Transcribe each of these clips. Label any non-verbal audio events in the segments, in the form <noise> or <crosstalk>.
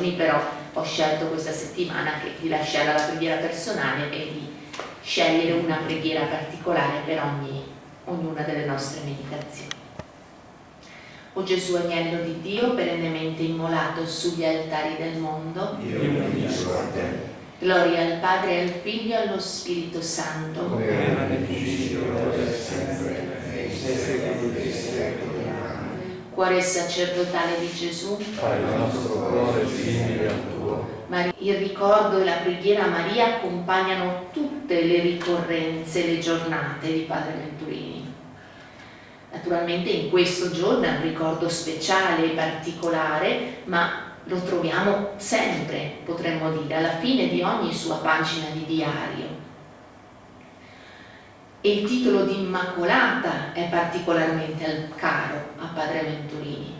giorni, però ho scelto questa settimana che, di lasciare la preghiera personale e di scegliere una preghiera particolare per ogni, ognuna delle nostre meditazioni. O Gesù agnello di Dio, perennemente immolato sugli altari del mondo, io benedico a te. gloria al Padre, al Figlio e allo Spirito Santo, come era nel principio, ora e sempre, e in secoli dei secoli. Amen. Cuore sacerdotale di Gesù, Fai il nostro cuore simile al tuo. Mari- il ricordo e la preghiera a Maria accompagnano tutte le ricorrenze, le giornate di Padre Venturini. Naturalmente in questo giorno è un ricordo speciale e particolare, ma lo troviamo sempre, potremmo dire, alla fine di ogni sua pagina di diario. E il titolo di Immacolata è particolarmente caro a Padre Venturini,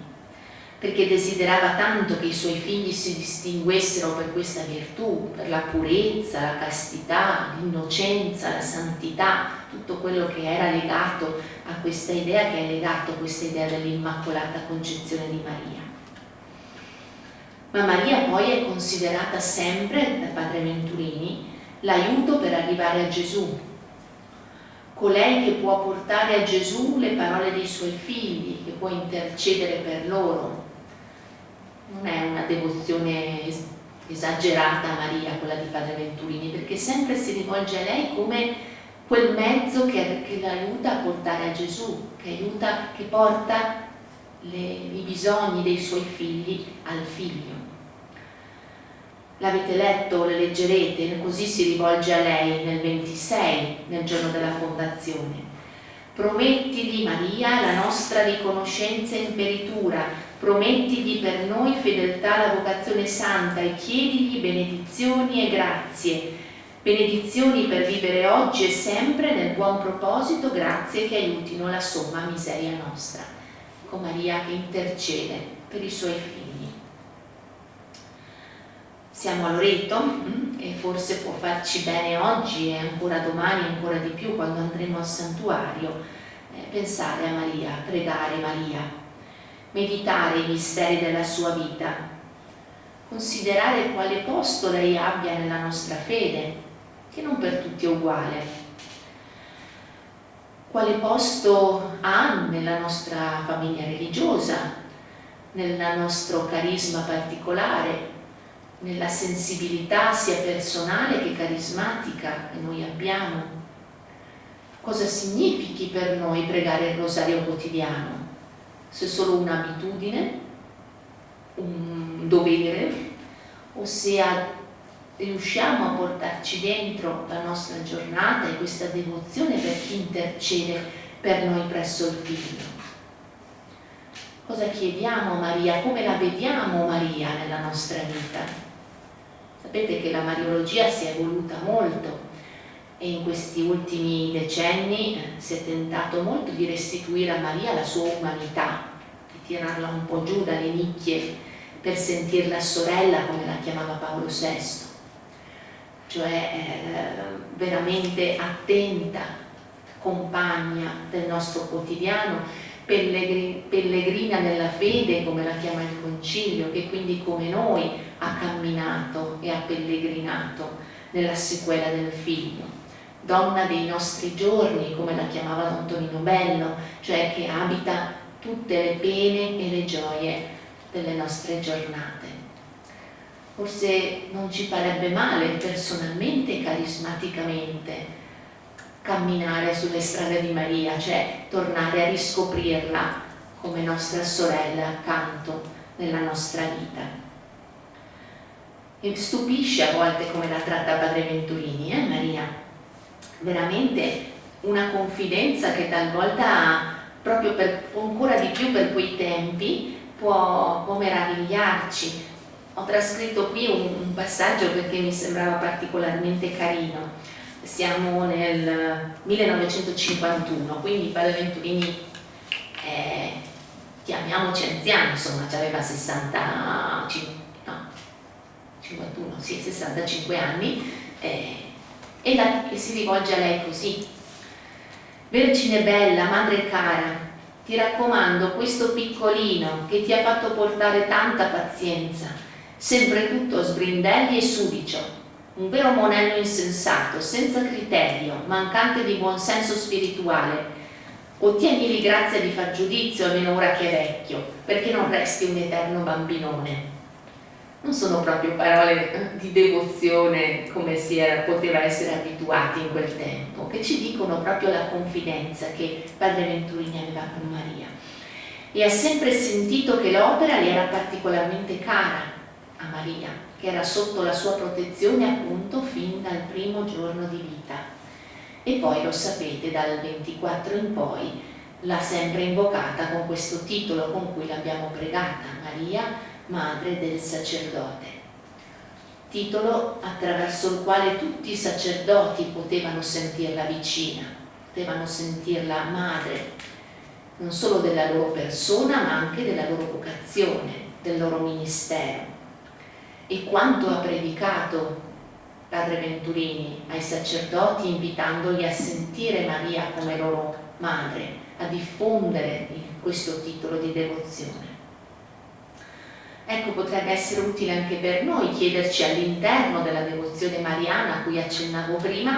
perché desiderava tanto che i suoi figli si distinguessero per questa virtù, per la purezza, la castità, l'innocenza, la santità, tutto quello che era legato a questa idea, che è legato a questa idea dell'Immacolata Concezione di Maria. Ma Maria poi è considerata sempre da Padre Venturini l'aiuto per arrivare a Gesù, colei che può portare a Gesù le parole dei suoi figli, che può intercedere per loro. Non è una devozione es- esagerata a Maria quella di Padre Venturini, perché sempre si rivolge a lei come quel mezzo che, che l'aiuta a portare a Gesù, che, aiuta, che porta le- i bisogni dei suoi figli al figlio. L'avete letto, le leggerete, così si rivolge a lei nel 26, nel giorno della fondazione. Promettigli Maria la nostra riconoscenza e imperitura, promettigli per noi fedeltà alla vocazione santa e chiedigli benedizioni e grazie, benedizioni per vivere oggi e sempre nel buon proposito, grazie che aiutino la somma miseria nostra. Con Maria che intercede per i suoi figli. Siamo a Loreto mm, e forse può farci bene oggi e ancora domani, ancora di più quando andremo al santuario, eh, pensare a Maria, pregare Maria, meditare i misteri della sua vita, considerare quale posto lei abbia nella nostra fede, che non per tutti è uguale, quale posto ha nella nostra famiglia religiosa, nel nostro carisma particolare, nella sensibilità sia personale che carismatica che noi abbiamo. Cosa significhi per noi pregare il rosario quotidiano? Se è solo un'abitudine, un dovere, o se riusciamo a portarci dentro la nostra giornata e questa devozione per chi intercede per noi presso il Figlio. Cosa chiediamo a Maria? Come la vediamo Maria nella nostra vita? Sapete che la Mariologia si è evoluta molto e in questi ultimi decenni eh, si è tentato molto di restituire a Maria la sua umanità, di tirarla un po' giù dalle nicchie per sentirla sorella come la chiamava Paolo VI, cioè eh, veramente attenta, compagna del nostro quotidiano, pellegri- pellegrina nella fede come la chiama il concilio, che quindi come noi ha camminato e ha pellegrinato nella sequela del figlio. Donna dei nostri giorni, come la chiamava Don Tonino Bello, cioè che abita tutte le pene e le gioie delle nostre giornate. Forse non ci farebbe male personalmente e carismaticamente camminare sulle strade di Maria, cioè tornare a riscoprirla come nostra sorella accanto nella nostra vita. E stupisce a volte come la tratta Padre Venturini, eh Maria? Veramente una confidenza che talvolta, proprio per, ancora di più per quei tempi, può, può meravigliarci. Ho trascritto qui un, un passaggio perché mi sembrava particolarmente carino. Siamo nel 1951, quindi Padre Venturini è, chiamiamoci anziano, insomma, aveva 60, no, 51, sì, 65 anni, eh, e, la- e si rivolge a lei così. Vergine bella, madre cara, ti raccomando questo piccolino che ti ha fatto portare tanta pazienza, sempre tutto sbrindelli e sudicio, un vero monello insensato, senza criterio, mancante di buon senso spirituale. Ottienili grazia di far giudizio almeno ora che è vecchio, perché non resti un eterno bambinone. Non sono proprio parole di devozione come si era, poteva essere abituati in quel tempo, che ci dicono proprio la confidenza che Padre Venturini aveva con Maria. E ha sempre sentito che l'opera le era particolarmente cara a Maria, che era sotto la sua protezione appunto fin dal primo giorno di vita. E poi lo sapete, dal 24 in poi l'ha sempre invocata con questo titolo con cui l'abbiamo pregata, Maria, Madre del Sacerdote. Titolo attraverso il quale tutti i sacerdoti potevano sentirla vicina, potevano sentirla madre, non solo della loro persona ma anche della loro vocazione, del loro ministero e quanto ha predicato Padre Venturini ai sacerdoti invitandoli a sentire Maria come loro madre, a diffondere questo titolo di devozione. Ecco, potrebbe essere utile anche per noi chiederci all'interno della devozione mariana a cui accennavo prima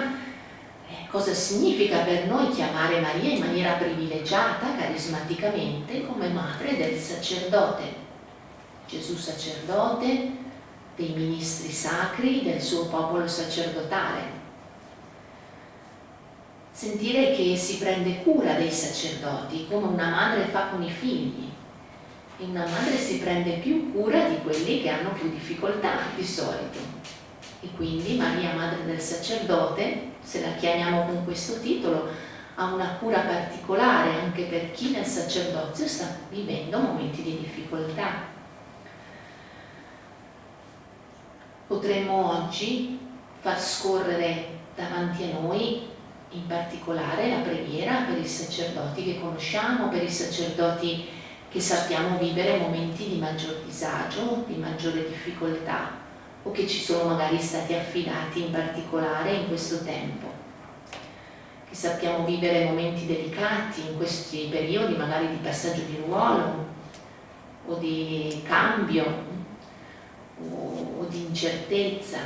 eh, cosa significa per noi chiamare Maria in maniera privilegiata, carismaticamente, come madre del sacerdote. Gesù sacerdote, dei ministri sacri del suo popolo sacerdotale. Sentire che si prende cura dei sacerdoti come una madre fa con i figli. E una madre si prende più cura di quelli che hanno più difficoltà di solito. E quindi Maria Madre del Sacerdote, se la chiamiamo con questo titolo, ha una cura particolare anche per chi nel sacerdozio sta vivendo momenti di difficoltà potremmo oggi far scorrere davanti a noi in particolare la preghiera per i sacerdoti che conosciamo, per i sacerdoti che sappiamo vivere momenti di maggior disagio, di maggiore difficoltà o che ci sono magari stati affidati in particolare in questo tempo. Che sappiamo vivere momenti delicati in questi periodi magari di passaggio di ruolo o di cambio o, di incertezza,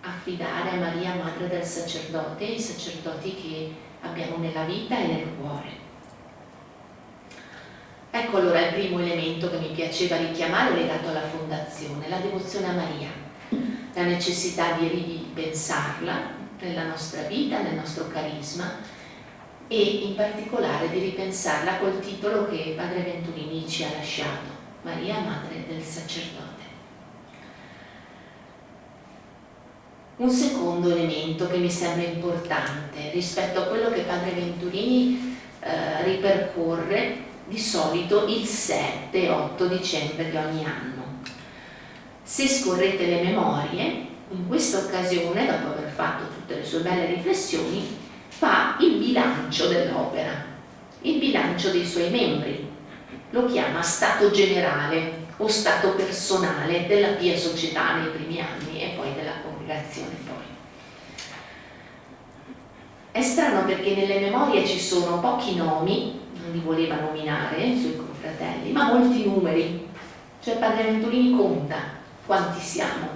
affidare a Maria, Madre del Sacerdote, i sacerdoti che abbiamo nella vita e nel cuore. Ecco allora il primo elemento che mi piaceva richiamare legato alla fondazione, la devozione a Maria, la necessità di ripensarla nella nostra vita, nel nostro carisma e in particolare di ripensarla col titolo che Padre Venturini ci ha lasciato, Maria Madre del Sacerdote. Un secondo elemento che mi sembra importante rispetto a quello che Padre Venturini eh, ripercorre di solito il 7-8 dicembre di ogni anno. Se scorrete le memorie, in questa occasione, dopo aver fatto tutte le sue belle riflessioni, fa il bilancio dell'opera, il bilancio dei suoi membri, lo chiama stato generale o stato personale della Pia Società nei primi anni e poi della congregazione poi. È strano perché nelle memorie ci sono pochi nomi, non li voleva nominare i suoi confratelli, ma molti numeri, cioè Padre Venturini conta quanti siamo.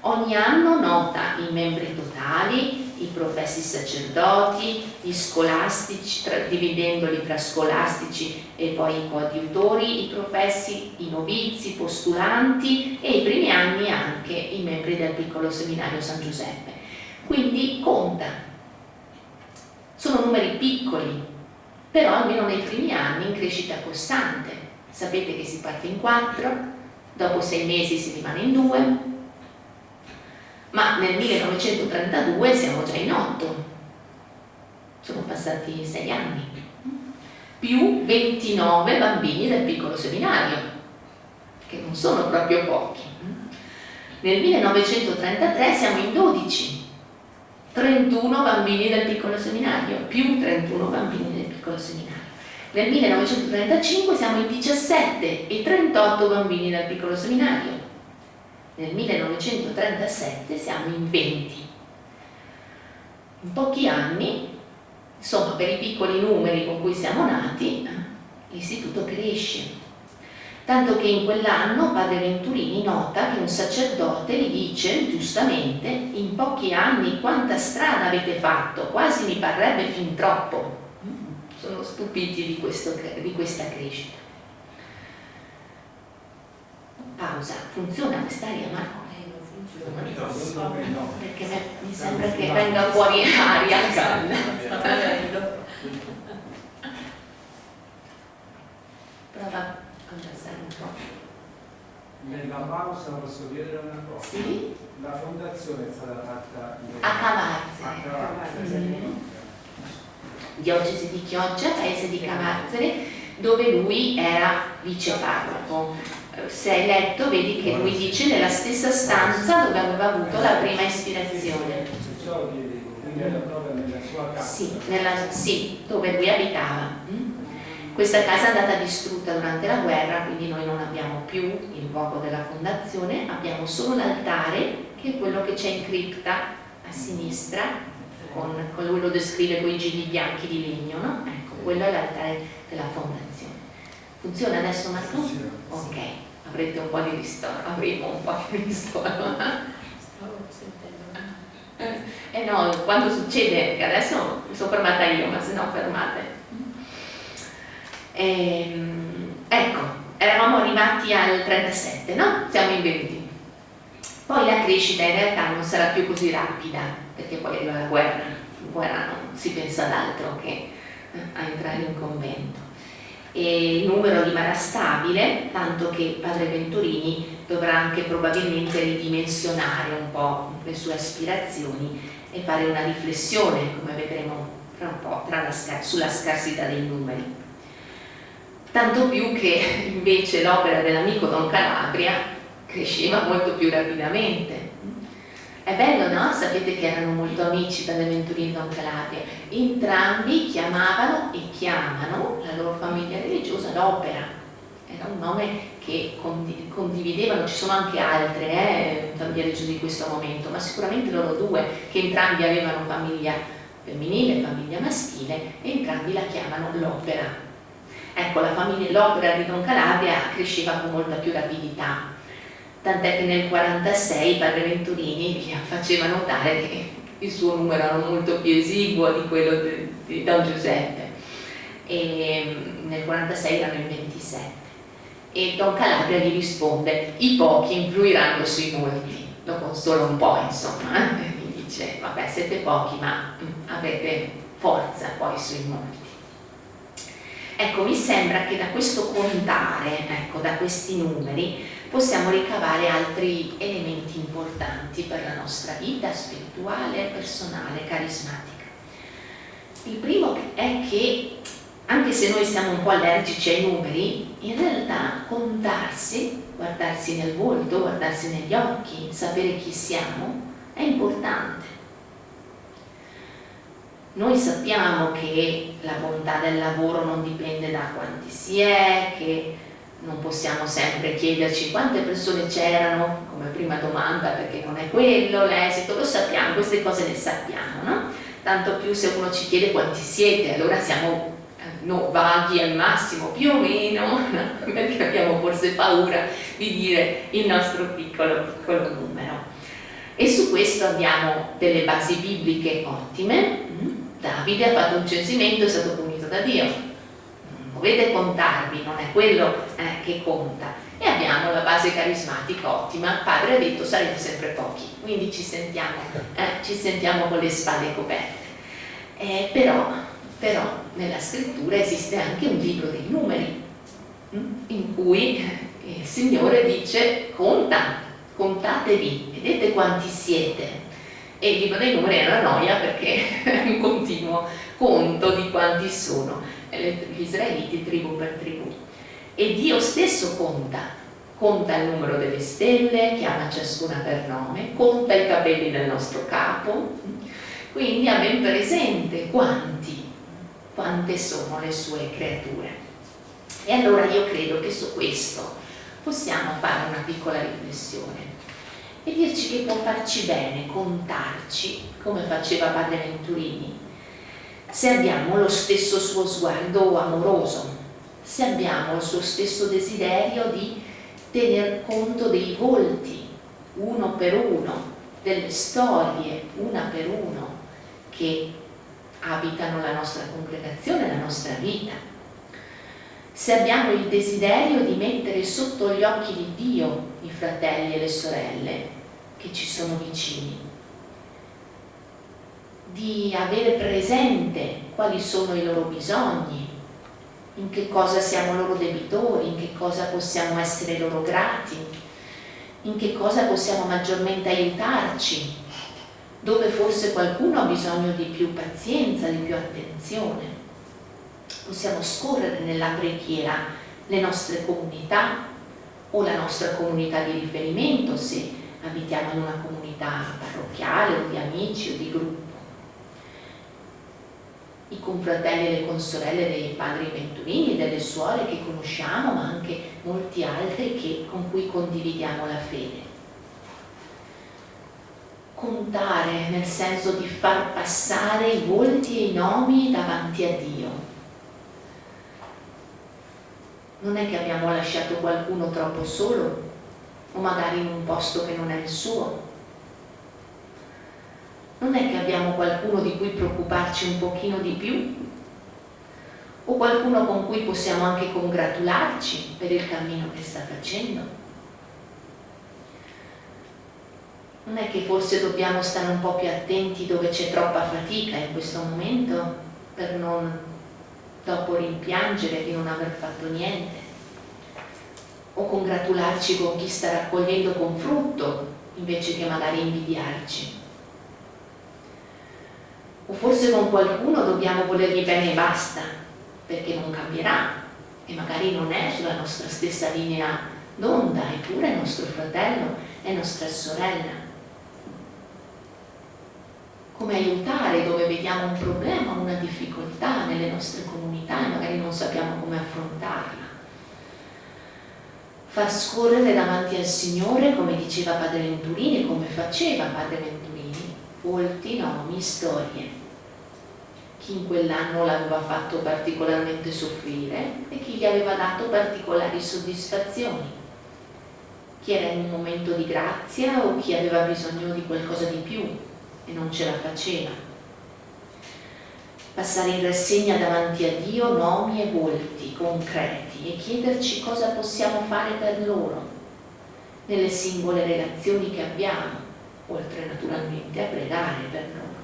Ogni anno nota i membri totali, i professi sacerdoti, gli scolastici, tra, dividendoli tra scolastici e poi i coadiutori, i professi, i novizi, i postulanti e i primi anni anche i membri del piccolo seminario San Giuseppe. Quindi conta. Sono numeri piccoli, però almeno nei primi anni in crescita costante. Sapete che si parte in quattro, dopo sei mesi si rimane in due, ma nel 1932 siamo già in otto, sono passati sei anni, più 29 bambini del piccolo seminario, che non sono proprio pochi. Nel 1933 siamo in 12, 31 bambini del piccolo seminario, più 31 bambini del piccolo seminario. Nel 1935 siamo in 17 e 38 bambini del piccolo seminario nel 1937 siamo in 20. In pochi anni, insomma per i piccoli numeri con cui siamo nati, l'istituto cresce. tanto che in quell'anno padre Venturini nota che un sacerdote gli dice giustamente in pochi anni quanta strada avete fatto, quasi mi parrebbe fin troppo. Sono stupiti di, questo, di questa crescita. Pausa, funziona quest'aria Marco? Perché mi sembra che venga fuori aria calda. Prova conversare un po'. Nella pausa posso chiedere una cosa? Sì? La fondazione è stata fatta a Cavarzere. A Cavarzere. Mm. Diocesi di Chioggia, paese di Cavarzere, dove lui era viceparroco. Se hai letto vedi che lui dice nella stessa stanza dove aveva avuto la prima ispirazione. Sì, nella, sì dove lui abitava. Mm? Questa casa è andata distrutta durante la guerra, quindi noi non abbiamo più il fuoco della fondazione, abbiamo solo l'altare, che è quello che c'è in cripta a sinistra, con, con lui lo descrive con i gigli bianchi di legno, no? Ecco, quello è l'altare della fondazione. Funziona adesso Marco? Ok, avrete un po' di ristoro, avremo un po' di <laughs> ristoro. Eh no, quando succede, adesso mi sono fermata io, ma se no fermate. Ehm, ecco, eravamo arrivati al 37, no? Siamo in 20. Poi la crescita in realtà non sarà più così rapida, perché poi arriva la guerra, in guerra non si pensa ad altro che a entrare in convento. Il numero rimarrà stabile, tanto che padre Venturini dovrà anche probabilmente ridimensionare un po' le sue aspirazioni e fare una riflessione, come vedremo fra un po', la, sulla scarsità dei numeri tanto più che invece l'opera dell'amico Don Calabria cresceva molto più rapidamente. È bello, no? Sapete che erano molto amici Beneventurini e Don Calabria. Entrambi chiamavano e chiamano la loro famiglia religiosa l'opera. Era un nome che condividevano, ci sono anche altre eh, famiglie religiose di questo momento, ma sicuramente loro due, che entrambi avevano famiglia femminile e famiglia maschile, e entrambi la chiamano l'opera Ecco, la famiglia l'opera di Don Calabria cresceva con molta più rapidità, tant'è che nel 46 padre Venturini gli faceva notare che il suo numero era molto più esiguo di quello di, di Don Giuseppe. E nel 46 erano in 27 e Don Calabria gli risponde i pochi influiranno sui molti lo consola un po' insomma eh? gli dice vabbè siete pochi ma avete forza poi sui molti Ecco, mi sembra che da questo contare, ecco, da questi numeri, possiamo ricavare altri elementi importanti per la nostra vita spirituale, personale, carismatica. Il primo è che, anche se noi siamo un po' allergici ai numeri, in realtà contarsi, guardarsi nel volto, guardarsi negli occhi, sapere chi siamo, è importante noi sappiamo che la bontà del lavoro non dipende da quanti si è, che non possiamo sempre chiederci quante persone c'erano come prima domanda perché non è quello l'esito, lo sappiamo, queste cose le sappiamo, no? Tanto più se uno ci chiede quanti siete, allora siamo eh, no, vaghi al massimo, più o meno, no? <laughs> perché abbiamo forse paura di dire il nostro piccolo, piccolo numero. E su questo abbiamo delle basi bibliche ottime, Davide ha fatto un censimento è stato punito da Dio. Dovete contarvi, non è quello eh, che conta. E abbiamo la base carismatica ottima. Padre ha detto sarete sempre pochi, quindi ci sentiamo, eh, ci sentiamo con le spalle coperte. Eh, però, però nella scrittura esiste anche un libro dei numeri hm, in cui il Signore dice conta, contatevi, vedete quanti siete, e il libro dei numeri è una noia perché <laughs> è un continuo conto di quanti sono gli israeliti tribù per tribù e Dio stesso conta conta il numero delle stelle, chiama ciascuna per nome, conta i capelli del nostro capo, quindi ha ben presente quanti, quante sono le sue creature. E allora io credo che su questo possiamo fare una piccola riflessione e dirci che può farci bene, contarci, come faceva padre Venturini, se abbiamo lo stesso suo sguardo amoroso, se abbiamo il suo stesso desiderio di tener conto dei volti uno per uno, delle storie una per uno che abitano la nostra congregazione, la nostra vita. Se abbiamo il desiderio di mettere sotto gli occhi di Dio i fratelli e le sorelle che ci sono vicini, di avere presente quali sono i loro bisogni, in che cosa siamo loro debitori, in che cosa possiamo essere loro grati, in che cosa possiamo maggiormente aiutarci, dove forse qualcuno ha bisogno di più pazienza, di più attenzione. Possiamo scorrere nella preghiera le nostre comunità o la nostra comunità di riferimento se abitiamo in una comunità parrocchiale o di amici o di gruppo i confratelli e le consorelle dei padri venturini, delle suore che conosciamo, ma anche molti altri che, con cui condividiamo la fede. Contare nel senso di far passare i volti e i nomi davanti a Dio. Non è che abbiamo lasciato qualcuno troppo solo o magari in un posto che non è il suo, non è che abbiamo qualcuno di cui preoccuparci un pochino di più? O qualcuno con cui possiamo anche congratularci per il cammino che sta facendo. Non è che forse dobbiamo stare un po' più attenti dove c'è troppa fatica in questo momento per non dopo rimpiangere di non aver fatto niente? O congratularci con chi sta raccogliendo con frutto invece che magari invidiarci o forse con qualcuno dobbiamo volergli bene e basta, perché non cambierà e magari non è sulla nostra stessa linea d'onda, eppure è nostro fratello, è nostra sorella. Come aiutare dove vediamo un problema, una difficoltà nelle nostre comunità e magari non sappiamo come affrontarla. Far scorrere davanti al Signore, come diceva Padre Venturini, come faceva Padre Venturini, volti, nomi, storie. Chi in quell'anno l'aveva fatto particolarmente soffrire e chi gli aveva dato particolari soddisfazioni. Chi era in un momento di grazia o chi aveva bisogno di qualcosa di più e non ce la faceva. Passare in rassegna davanti a Dio nomi e volti concreti e chiederci cosa possiamo fare per loro nelle singole relazioni che abbiamo oltre naturalmente a pregare per noi.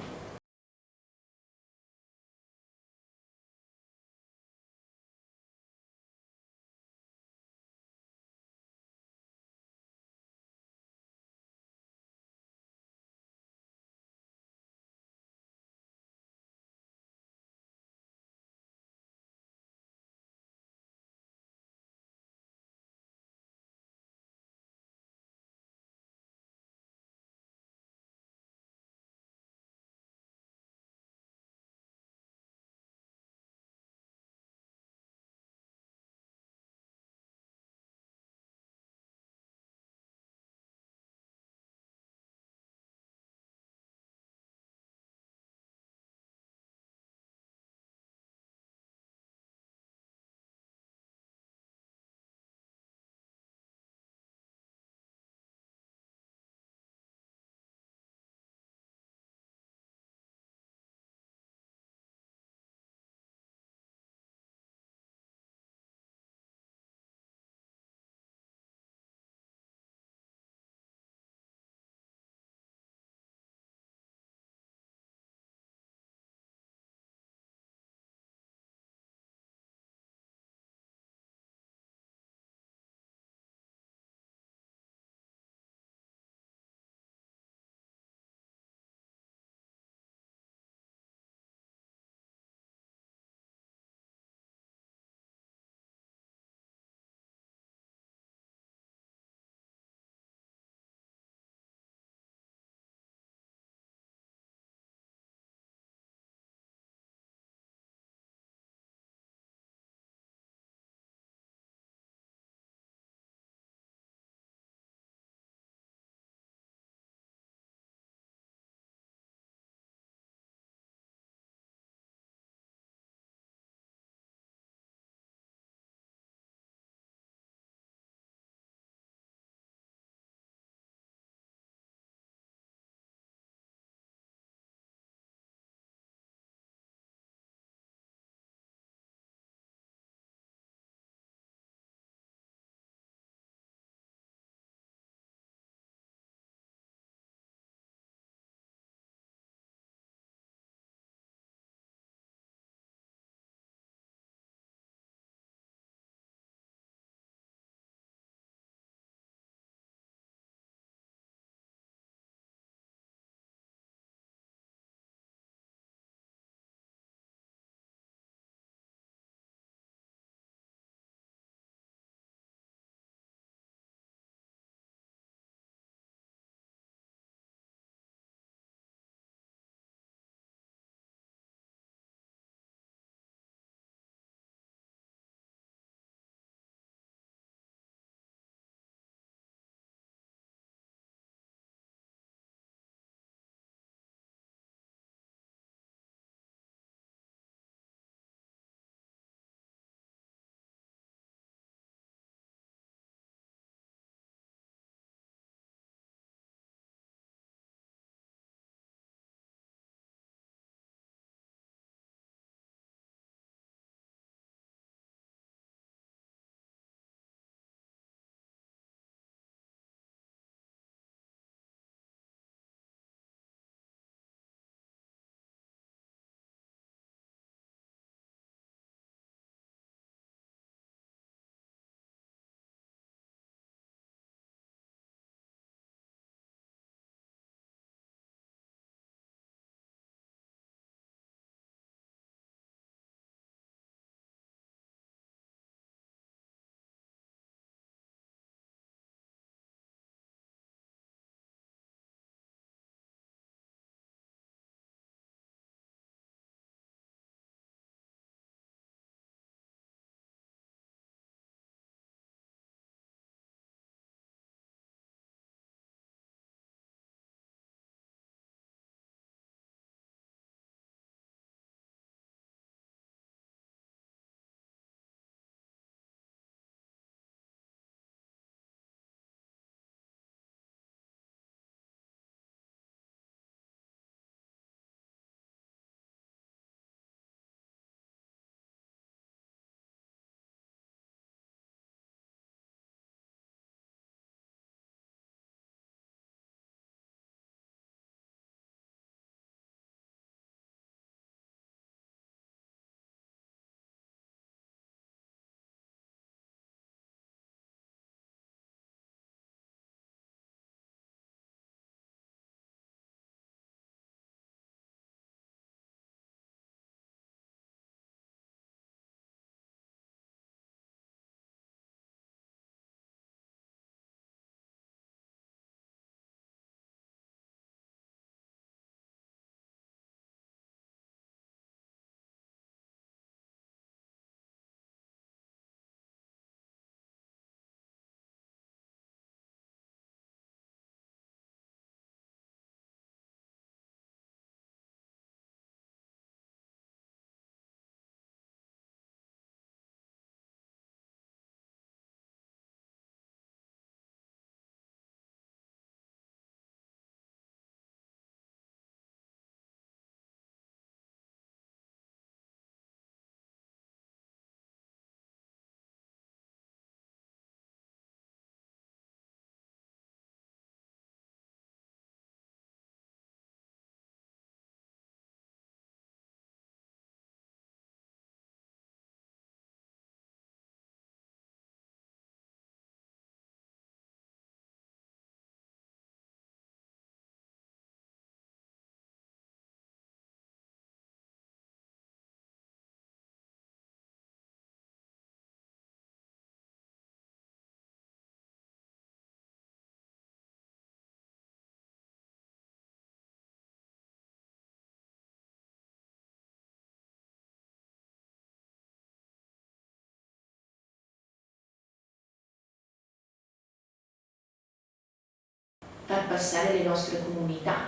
Far passare le nostre comunità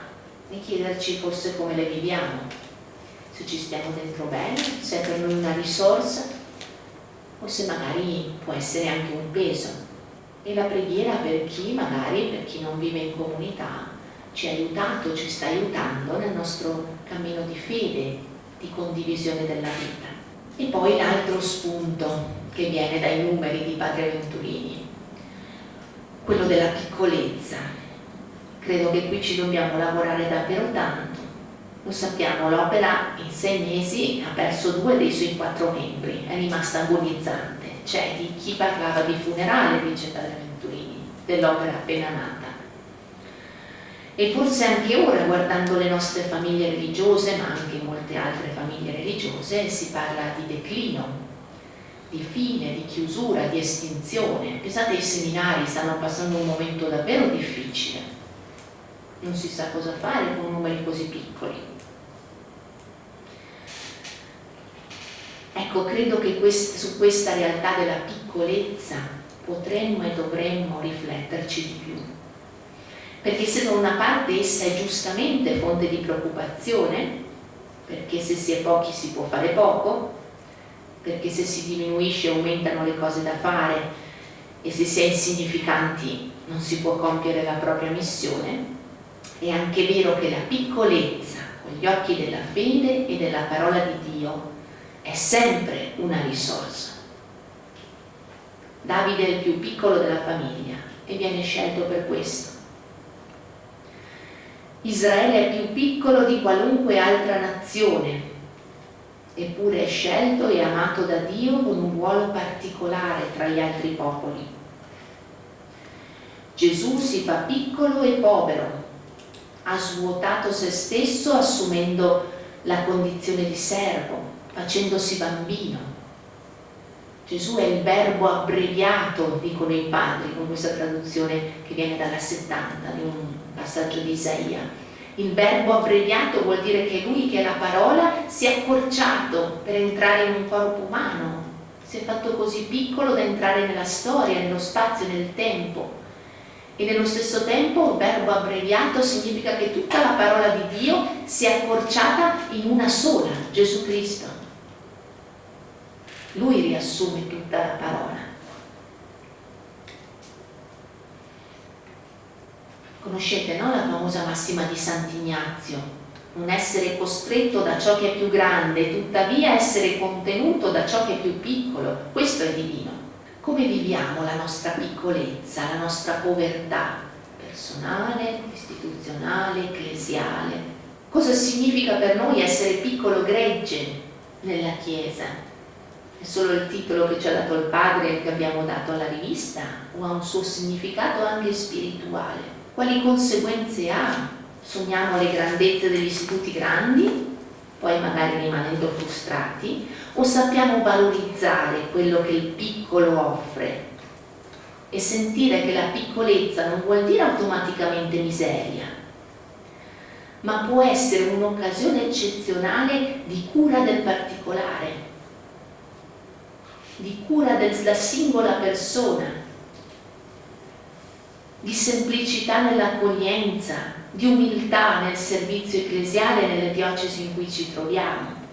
e chiederci forse come le viviamo, se ci stiamo dentro bene, se è per noi una risorsa o se magari può essere anche un peso. E la preghiera per chi magari, per chi non vive in comunità, ci ha aiutato, ci sta aiutando nel nostro cammino di fede, di condivisione della vita. E poi l'altro spunto che viene dai numeri di Padre Venturini, quello della piccolezza. Credo che qui ci dobbiamo lavorare davvero tanto. Lo sappiamo, l'opera in sei mesi ha perso due dei suoi quattro membri, è rimasta agonizzante. C'è di chi parlava di funerale, dice Padre Venturini, dell'opera appena nata e forse anche ora, guardando le nostre famiglie religiose, ma anche molte altre famiglie religiose, si parla di declino, di fine, di chiusura, di estinzione. Pensate, i seminari stanno passando un momento davvero difficile. Non si sa cosa fare con numeri così piccoli. Ecco, credo che quest su questa realtà della piccolezza potremmo e dovremmo rifletterci di più perché se da una parte essa è giustamente fonte di preoccupazione, perché se si è pochi si può fare poco, perché se si diminuisce aumentano le cose da fare e se si è insignificanti non si può compiere la propria missione, è anche vero che la piccolezza con gli occhi della fede e della parola di Dio è sempre una risorsa. Davide è il più piccolo della famiglia e viene scelto per questo Israele è più piccolo di qualunque altra nazione, eppure è scelto e amato da Dio con un ruolo particolare tra gli altri popoli. Gesù si fa piccolo e povero, ha svuotato se stesso assumendo la condizione di servo, facendosi bambino. Gesù è il verbo abbreviato, dicono i padri, con questa traduzione che viene dalla 70 di un passaggio di Isaia. Il verbo abbreviato vuol dire che lui, che è la parola, si è accorciato per entrare in un corpo umano, si è fatto così piccolo da entrare nella storia, nello spazio, nel tempo. E nello stesso tempo il verbo abbreviato significa che tutta la parola di Dio si è accorciata in una sola, Gesù Cristo. Lui riassume tutta la parola. Conoscete no, la famosa massima di Sant'Ignazio? Non essere costretto da ciò che è più grande, tuttavia essere contenuto da ciò che è più piccolo. Questo è divino. Come viviamo la nostra piccolezza, la nostra povertà personale, istituzionale, ecclesiale? Cosa significa per noi essere piccolo gregge nella Chiesa? È solo il titolo che ci ha dato il Padre che abbiamo dato alla rivista o ha un suo significato anche spirituale? quali conseguenze ha? Sogniamo le grandezze degli istituti grandi, poi magari rimanendo frustrati, o sappiamo valorizzare quello che il piccolo offre? E sentire che la piccolezza non vuol dire automaticamente miseria, ma può essere un'occasione eccezionale di cura del particolare, di cura della singola persona, di semplicità nell'accoglienza, di umiltà nel servizio ecclesiale nelle diocesi in cui ci troviamo.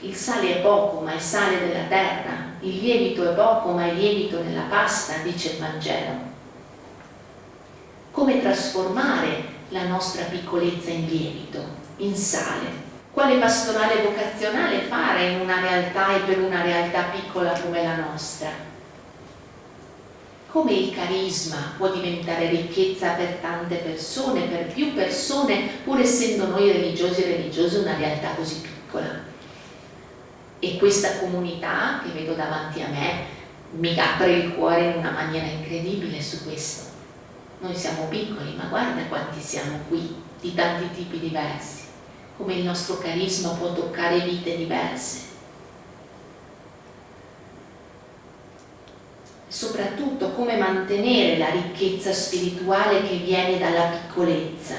Il sale è poco, ma è sale della terra, il lievito è poco, ma è lievito nella pasta, dice il Vangelo. Come trasformare la nostra piccolezza in lievito, in sale? Quale pastorale vocazionale fare in una realtà e per una realtà piccola come la nostra? Come il carisma può diventare ricchezza per tante persone, per più persone, pur essendo noi religiosi e religiose una realtà così piccola. E questa comunità che vedo davanti a me mi apre il cuore in una maniera incredibile su questo. Noi siamo piccoli, ma guarda quanti siamo qui, di tanti tipi diversi, come il nostro carisma può toccare vite diverse soprattutto come mantenere la ricchezza spirituale che viene dalla piccolezza,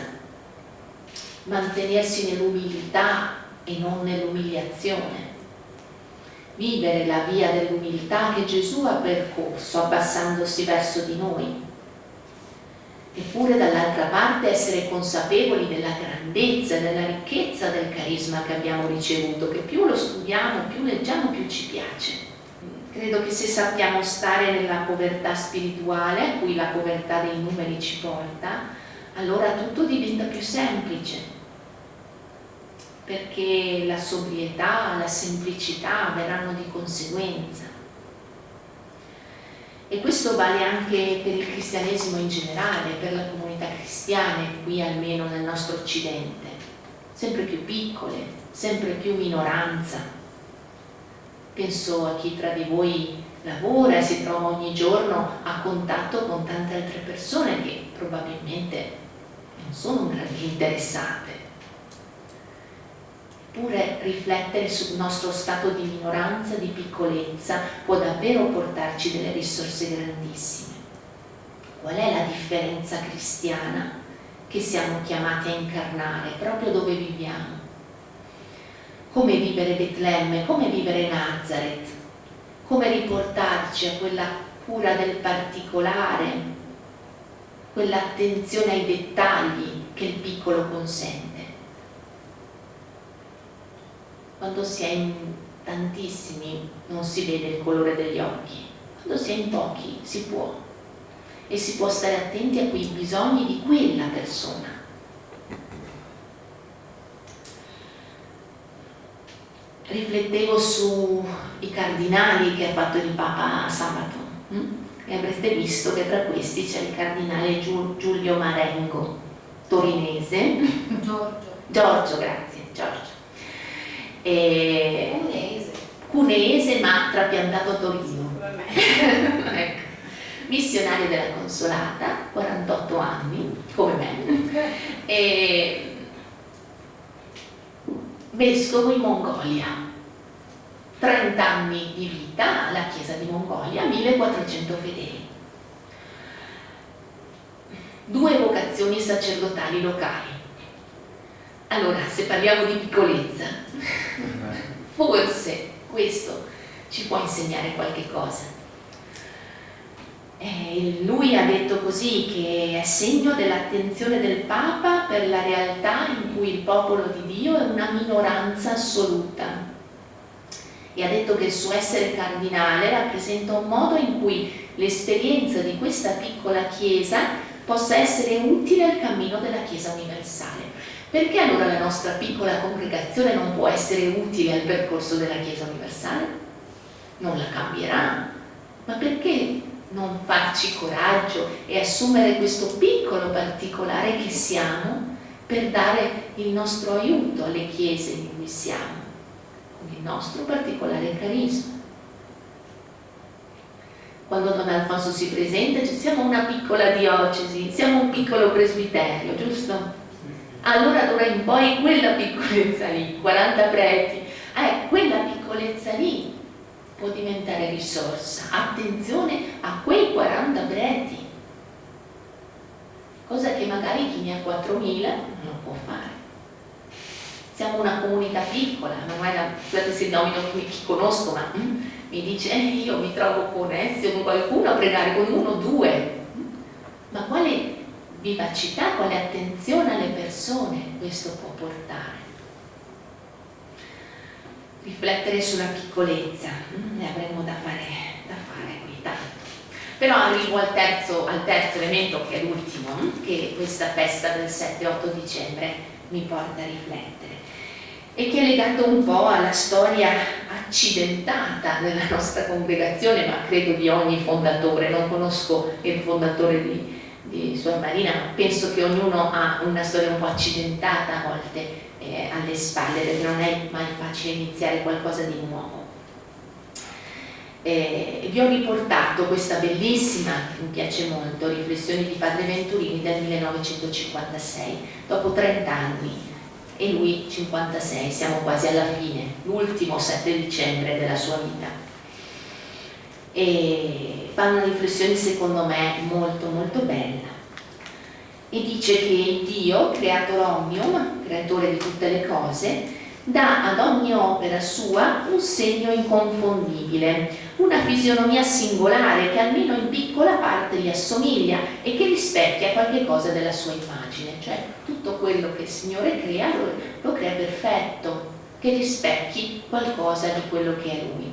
mantenersi nell'umiltà e non nell'umiliazione, vivere la via dell'umiltà che Gesù ha percorso abbassandosi verso di noi. Eppure dall'altra parte essere consapevoli della grandezza e della ricchezza del carisma che abbiamo ricevuto, che più lo studiamo, più leggiamo, più ci piace. Credo che se sappiamo stare nella povertà spirituale, a cui la povertà dei numeri ci porta, allora tutto diventa più semplice, perché la sobrietà, la semplicità verranno di conseguenza. E questo vale anche per il cristianesimo in generale, per la comunità cristiana, qui almeno nel nostro occidente, sempre più piccole, sempre più minoranza. Penso a chi tra di voi lavora e si trova ogni giorno a contatto con tante altre persone che probabilmente non sono grandi interessate. Eppure riflettere sul nostro stato di minoranza, di piccolezza, può davvero portarci delle risorse grandissime. Qual è la differenza cristiana che siamo chiamati a incarnare proprio dove viviamo? Come vivere Betlemme, come vivere Nazareth, come riportarci a quella cura del particolare, quell'attenzione ai dettagli che il piccolo consente. Quando si è in tantissimi non si vede il colore degli occhi, quando si è in pochi si può. E si può stare attenti a quei bisogni di quella persona. Riflettevo sui cardinali che ha fatto il Papa sabato hm? e avrete visto che tra questi c'è il cardinale Giulio Marengo, torinese. Giorgio. Giorgio, grazie, Giorgio e cunese. cunese ma trapiantato a Torino <laughs> ecco. missionario della Consolata 48 anni come me e vescovo in Mongolia. 30 anni di vita alla chiesa di Mongolia 1400 fedeli. Due vocazioni sacerdotali locali. Allora, se parliamo di piccolezza, forse questo ci può insegnare qualche cosa. Eh, lui ha detto così che è segno dell'attenzione del Papa per la realtà in cui il popolo di Dio è una minoranza assoluta e ha detto che il suo essere cardinale rappresenta un modo in cui l'esperienza di questa piccola Chiesa possa essere utile al cammino della Chiesa universale. Perché allora la nostra piccola congregazione non può essere utile al percorso della Chiesa universale? Non la cambierà, ma perché non farci coraggio e assumere questo piccolo particolare che siamo per dare il nostro aiuto alle chiese in cui siamo, con il nostro particolare carisma? Quando Don Alfonso si presenta, siamo una piccola diocesi, siamo un piccolo presbiterio, giusto? allora d'ora in poi quella piccolezza lì, 40 preti, eh, quella piccolezza lì può diventare risorsa. Attenzione a quei 40 preti, cosa che magari chi ne ha 4.000 non può fare. Siamo una comunità piccola, Manuela, scusate se nomino chi conosco, ma mm, mi dice eh, io mi trovo con Ezio, con qualcuno a pregare, con uno, due. Ma quale vivacità, quale attenzione alle persone questo può portare. Riflettere sulla piccolezza, mm, ne avremmo da fare, da fare qui tanto. Però arrivo al terzo, al terzo elemento, che è l'ultimo, mm, che questa festa del 7-8 dicembre mi porta a riflettere e che è legato un po' alla storia accidentata della nostra congregazione, ma credo di ogni fondatore, non conosco il fondatore di, di Suor Marina, ma penso che ognuno ha una storia un po' accidentata a volte eh, alle spalle, perché non è mai facile iniziare qualcosa di nuovo. Eh, vi ho riportato questa bellissima, mi piace molto, riflessioni di Padre Venturini del 1956, dopo 30 anni, e lui 56, siamo quasi alla fine, l'ultimo 7 dicembre della sua vita e fa una riflessione secondo me molto molto bella e dice che Dio, creator omnium, creatore di tutte le cose, dà ad ogni opera sua un segno inconfondibile, una fisionomia singolare che almeno in piccola parte gli assomiglia e che rispecchia qualche cosa della sua immagine, cioè tutto quello che il Signore crea lo, lo crea perfetto, che rispecchi qualcosa di quello che è Lui.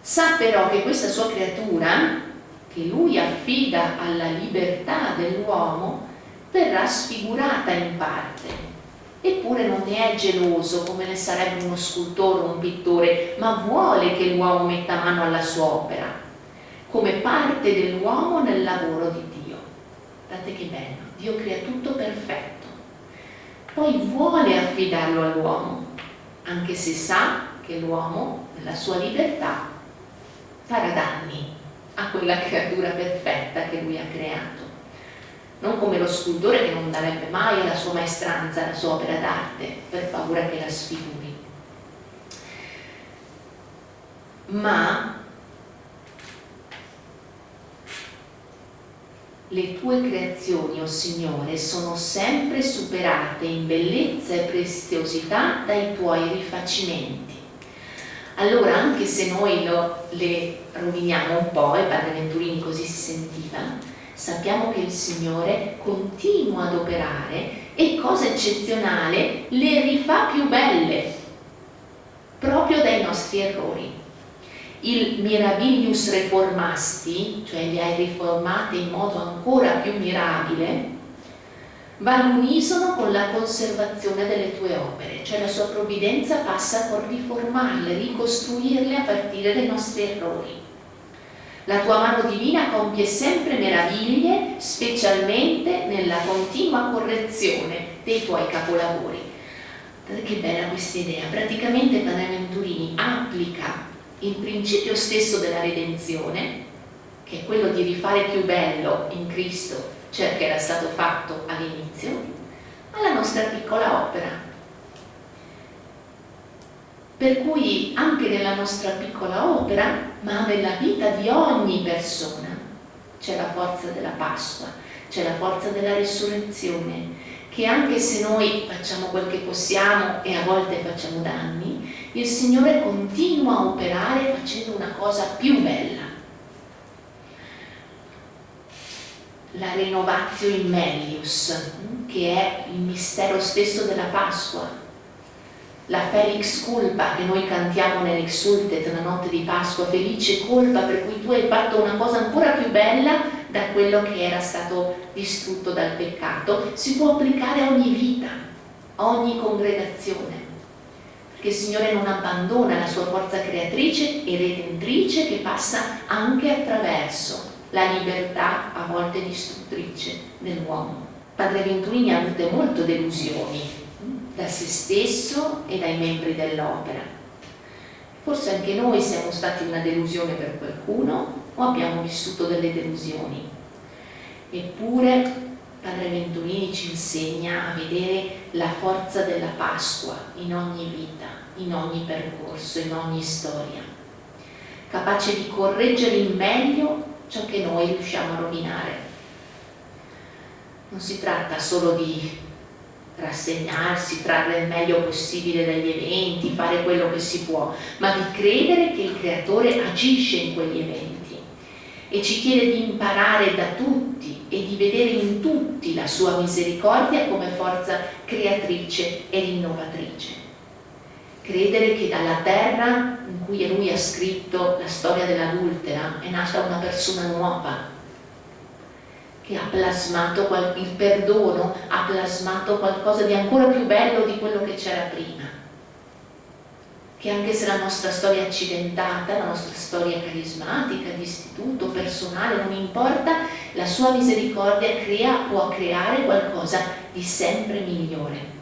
Sa però che questa sua creatura, che Lui affida alla libertà dell'uomo, verrà sfigurata in parte. Eppure non ne è geloso come ne sarebbe uno scultore o un pittore, ma vuole che l'uomo metta mano alla sua opera, come parte dell'uomo nel lavoro di Dio. Guardate che bello, Dio crea tutto perfetto, poi vuole affidarlo all'uomo, anche se sa che l'uomo, nella sua libertà, farà danni a quella creatura perfetta che lui ha creato non come lo scultore che non darebbe mai alla sua maestranza la sua opera d'arte per paura che la sfiguri. Ma le tue creazioni, o oh Signore, sono sempre superate in bellezza e preziosità dai tuoi rifacimenti. Allora, anche se noi lo, le roviniamo un po', e Padre Venturini così si sentiva, sappiamo che il Signore continua ad operare e cosa eccezionale le rifà più belle proprio dai nostri errori. Il mirabilius reformasti cioè li hai riformati in modo ancora più mirabile va all'unisono con la conservazione delle tue opere cioè la sua provvidenza passa con riformarle, ricostruirle a partire dai nostri errori la tua mano divina compie sempre meraviglie, specialmente nella continua correzione dei tuoi capolavori. Che bella questa idea. Praticamente Padre Venturini applica il principio stesso della redenzione, che è quello di rifare più bello in Cristo ciò che era stato fatto all'inizio, alla nostra piccola opera, per cui anche nella nostra piccola opera, ma nella vita di ogni persona, c'è la forza della Pasqua, c'è la forza della risurrezione, che anche se noi facciamo quel che possiamo e a volte facciamo danni, il Signore continua a operare facendo una cosa più bella. La renovatio in melius, che è il mistero stesso della Pasqua, la Felix Culpa che noi cantiamo nell'Exultet, la notte di Pasqua, felice colpa per cui tu hai fatto una cosa ancora più bella da quello che era stato distrutto dal peccato, si può applicare a ogni vita, a ogni congregazione, perché il Signore non abbandona la sua forza creatrice e redentrice che passa anche attraverso la libertà a volte distruttrice dell'uomo. Padre Venturini ha avuto molte delusioni da se stesso e dai membri dell'opera. Forse anche noi siamo stati una delusione per qualcuno o abbiamo vissuto delle delusioni. Eppure Padre Venturini ci insegna a vedere la forza della Pasqua in ogni vita, in ogni percorso, in ogni storia, capace di correggere in meglio ciò che noi riusciamo a rovinare. Non si tratta solo di rassegnarsi, trarre il meglio possibile dagli eventi, fare quello che si può, ma di credere che il creatore agisce in quegli eventi e ci chiede di imparare da tutti e di vedere in tutti la sua misericordia come forza creatrice e rinnovatrice. Credere che dalla terra in cui lui ha scritto la storia dell'adultera è nata una persona nuova, che ha plasmato il perdono, ha plasmato qualcosa di ancora più bello di quello che c'era prima. Che anche se la nostra storia accidentata, la nostra storia carismatica, di istituto, personale, non importa, la sua misericordia crea, può creare qualcosa di sempre migliore.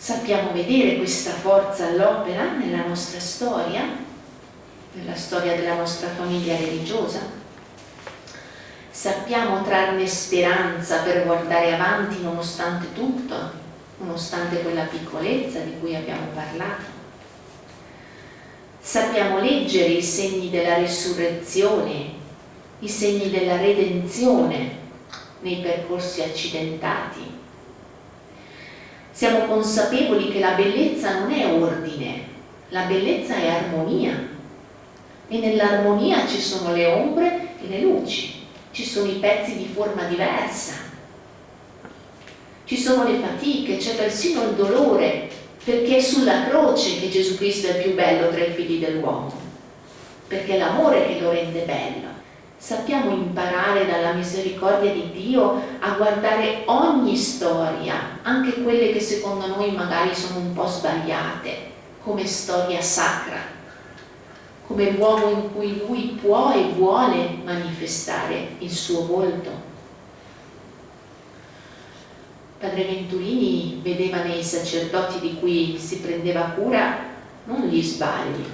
Sappiamo vedere questa forza all'opera nella nostra storia, nella storia della nostra famiglia religiosa, sappiamo trarne speranza per guardare avanti nonostante tutto, nonostante quella piccolezza di cui abbiamo parlato. Sappiamo leggere i segni della risurrezione, i segni della redenzione nei percorsi accidentati. Siamo consapevoli che la bellezza non è ordine, la bellezza è armonia. E nell'armonia ci sono le ombre e le luci, ci sono i pezzi di forma diversa, ci sono le fatiche, c'è persino il dolore, perché è sulla croce che Gesù Cristo è il più bello tra i figli dell'uomo, perché è l'amore che lo rende bello. Sappiamo imparare dalla misericordia di Dio a guardare ogni storia, anche quelle che secondo noi magari sono un po' sbagliate, come storia sacra, come luogo in cui Lui può e vuole manifestare il suo volto. Padre Venturini vedeva nei sacerdoti di cui si prendeva cura non gli sbagli,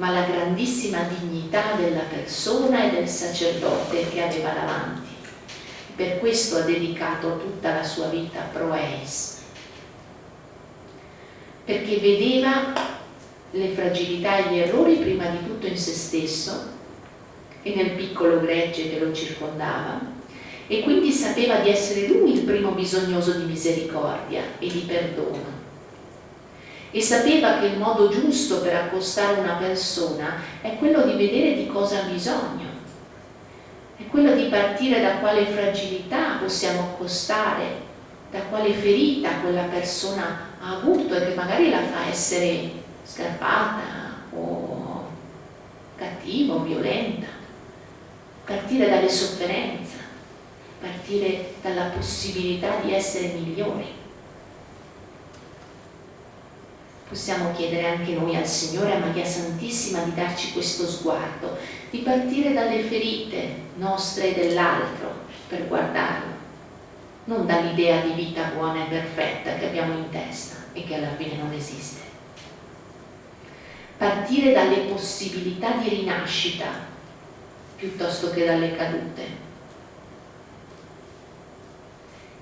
ma la grandissima dignità della persona e del sacerdote che aveva davanti. Per questo ha dedicato tutta la sua vita pro eis, perché vedeva le fragilità e gli errori prima di tutto in se stesso e nel piccolo gregge che lo circondava e quindi sapeva di essere lui il primo bisognoso di misericordia e di perdono. E sapeva che il modo giusto per accostare una persona è quello di vedere di cosa ha bisogno, è quello di partire da quale fragilità possiamo accostare, da quale ferita quella persona ha avuto e che magari la fa essere scarpata o cattiva o violenta. Partire dalle sofferenze partire dalla possibilità di essere migliori. Possiamo chiedere anche noi al Signore, a Maria Santissima, di darci questo sguardo, di partire dalle ferite nostre e dell'altro per guardarlo, non dall'idea di vita buona e perfetta che abbiamo in testa e che alla fine non esiste. Partire dalle possibilità di rinascita piuttosto che dalle cadute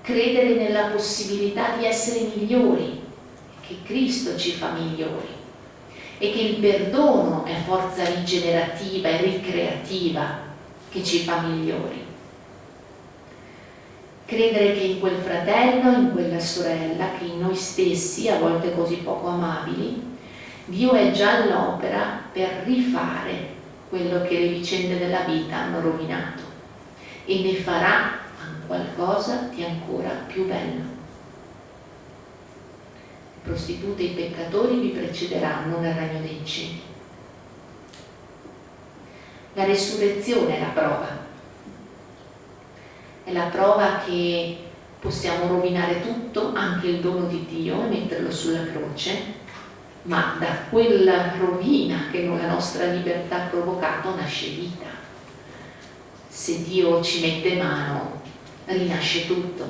credere nella possibilità di essere migliori, che Cristo ci fa migliori e che il perdono è forza rigenerativa e ricreativa che ci fa migliori. Credere che in quel fratello, in quella sorella, che in noi stessi, a volte così poco amabili, Dio è già all'opera per rifare quello che le vicende della vita hanno rovinato e ne farà qualcosa di ancora più bello. Prostitute e peccatori vi precederanno nel regno dei cieli. La resurrezione è la prova. È la prova che possiamo rovinare tutto, anche il dono di Dio, e metterlo sulla croce, ma da quella rovina che la nostra libertà ha provocato nasce vita. Se Dio ci mette mano, rinasce tutto.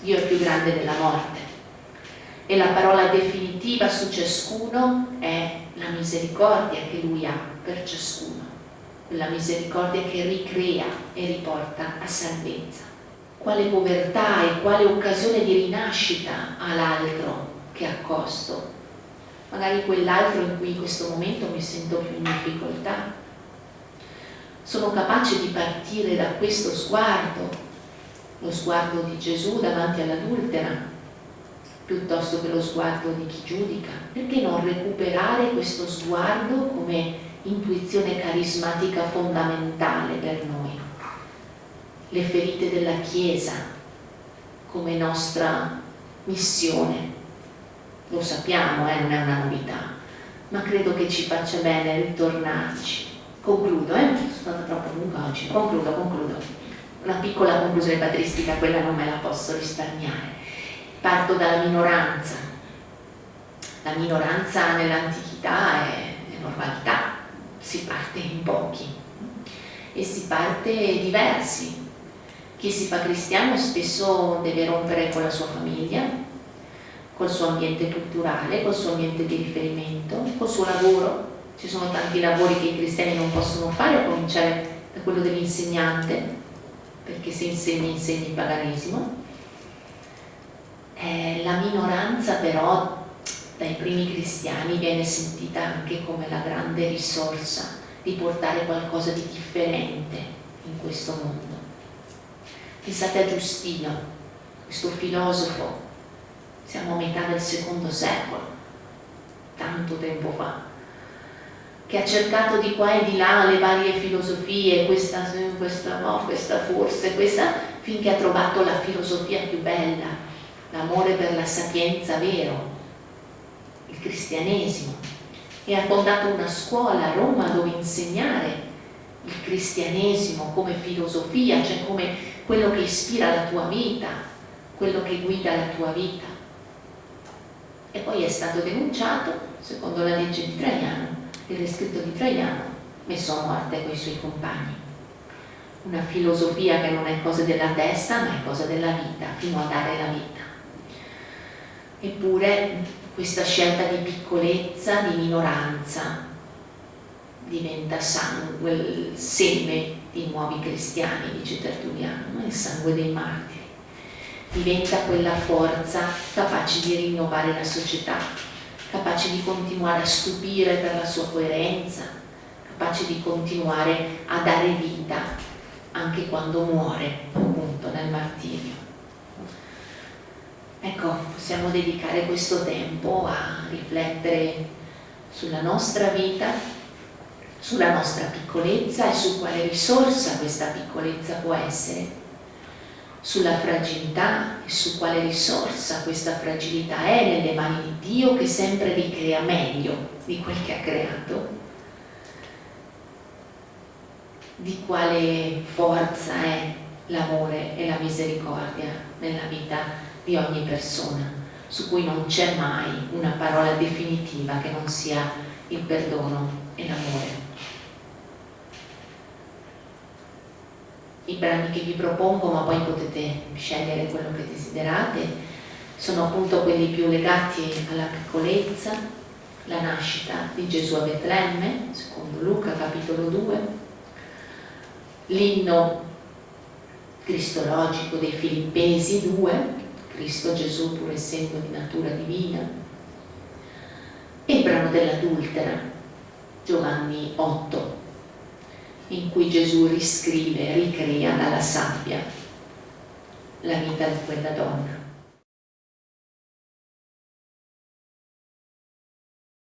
Dio è più grande della morte. E la parola definitiva su ciascuno è la misericordia che Lui ha per ciascuno. Quella misericordia che ricrea e riporta a salvezza. Quale povertà e quale occasione di rinascita ha l'altro che accosto? Magari quell'altro in cui in questo momento mi sento più in difficoltà. Sono capace di partire da questo sguardo lo sguardo di Gesù davanti all'adultera piuttosto che lo sguardo di chi giudica? Perché non recuperare questo sguardo come intuizione carismatica fondamentale per noi? Le ferite della Chiesa come nostra missione. Lo sappiamo, eh, non è una novità, ma credo che ci faccia bene ritornarci. Concludo, eh? sono stata troppo lunga oggi. Concludo, concludo una piccola conclusione patristica, quella non me la posso risparmiare. Parto dalla minoranza. La minoranza nell'antichità è, è normalità, si parte in pochi e si parte diversi. Chi si fa cristiano spesso deve rompere con la sua famiglia, col suo ambiente culturale, col suo ambiente di riferimento, col suo lavoro. Ci sono tanti lavori che i cristiani non possono fare, a cominciare da quello dell'insegnante, perché se insegna insegna il paganesimo. Eh, la minoranza però dai primi cristiani viene sentita anche come la grande risorsa di portare qualcosa di differente in questo mondo. Pensate a Giustino, questo filosofo siamo a metà del secondo secolo, tanto tempo fa, che ha cercato di qua e di là le varie filosofie, questa, questa no, questa forse, questa, finché ha trovato la filosofia più bella, l'amore per la sapienza vero, il cristianesimo, e ha fondato una scuola a Roma dove insegnare il cristianesimo come filosofia, cioè come quello che ispira la tua vita, quello che guida la tua vita. E poi è stato denunciato, secondo la legge di Traiano, il descritto di Traiano, messo a morte con i suoi compagni. Una filosofia che non è cosa della testa, ma è cosa della vita, fino a dare la vita. Eppure questa scelta di piccolezza, di minoranza, diventa sangue, il seme di nuovi cristiani, dice Tertulliano, il sangue dei martiri. Diventa quella forza capace di rinnovare la società, capace di continuare a stupire per la sua coerenza, capace di continuare a dare vita anche quando muore, appunto, nel martirio. Ecco, possiamo dedicare questo tempo a riflettere sulla nostra vita, sulla nostra piccolezza e su quale risorsa questa piccolezza può essere, sulla fragilità e su quale risorsa questa fragilità è nelle mani di Dio che sempre ricrea meglio di quel che ha creato, di quale forza è l'amore e la misericordia nella vita di ogni persona, su cui non c'è mai una parola definitiva che non sia il perdono e l'amore. I brani che vi propongo, ma poi potete scegliere quello che desiderate, sono appunto quelli più legati alla piccolezza, la nascita di Gesù a Betlemme, secondo Luca capitolo 2, l'inno cristologico dei Filippesi 2, Cristo Gesù pur essendo di natura divina, e il brano dell'adultera, Giovanni 8, in cui Gesù riscrive, ricrea dalla sabbia la vita di quella donna.